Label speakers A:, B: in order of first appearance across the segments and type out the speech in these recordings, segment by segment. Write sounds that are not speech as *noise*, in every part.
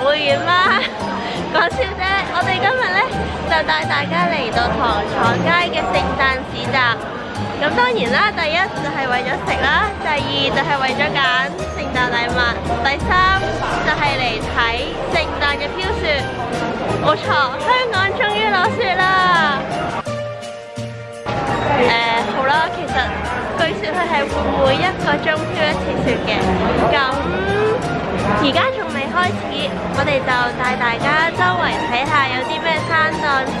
A: 會員嗎？講 *laughs* 笑啫！我哋今日咧就帶大家嚟到唐草街嘅聖誕市集。咁當然啦，第一就係為咗食啦，第二就係為咗揀聖誕禮物，第三就係嚟睇聖誕嘅飄雪。冇錯，香港終於落雪啦！誒，好啦，其實據說佢係會每一個鐘飄一次雪嘅。咁而家。開始，我哋就帶大家周圍睇下有啲咩山檔先，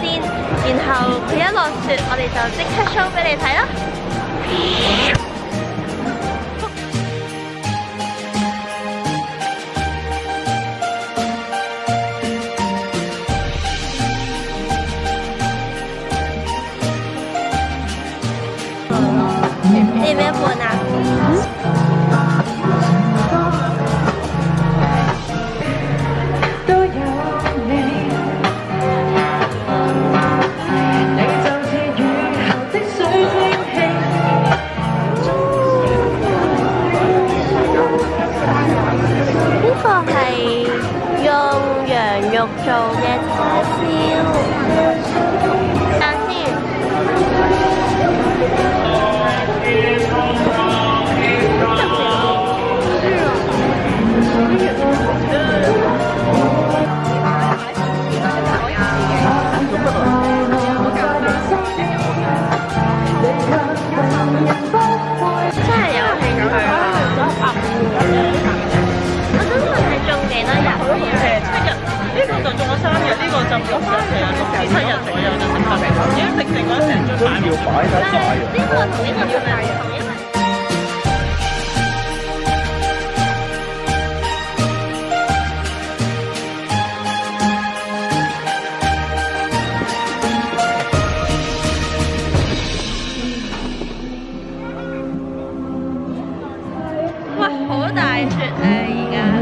A: 然後佢一落雪，我哋就即刻 show 俾你睇咯。呢邊播啦。就。都要擺得晒。呢個同呢個仲係同一個。喂，好大雪啊！而家。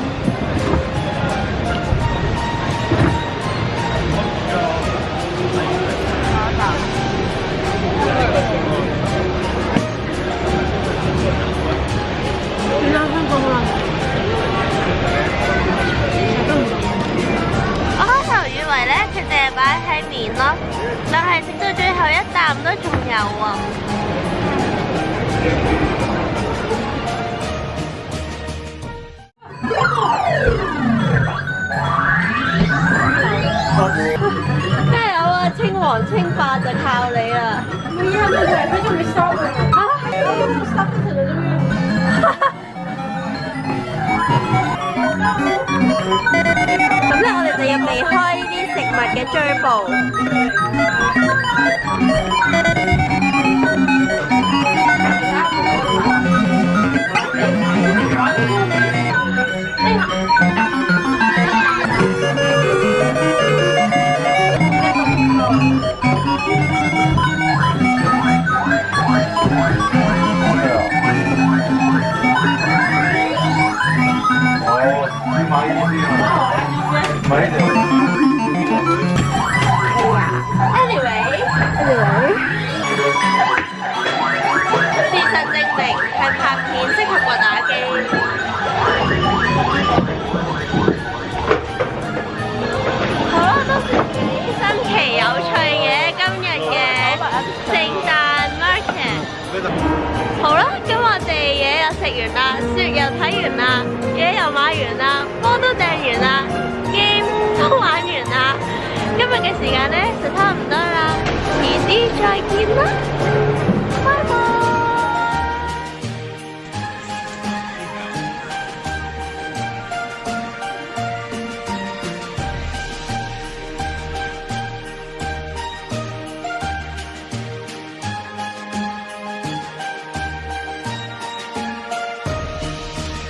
A: 加油啊！清黄清白就靠你了。咁咧，我哋就要未开呢啲食物嘅追捕。Yeah. Anyway, 好。事實證明係拍片適合過打機。好啦，都幾新奇有趣嘅今日嘅聖誕 market。好啦，今日嘅嘢又食完啦，雪又睇完啦，嘢又買完啦。嘅時間咧就差唔多啦，遲啲再見啦～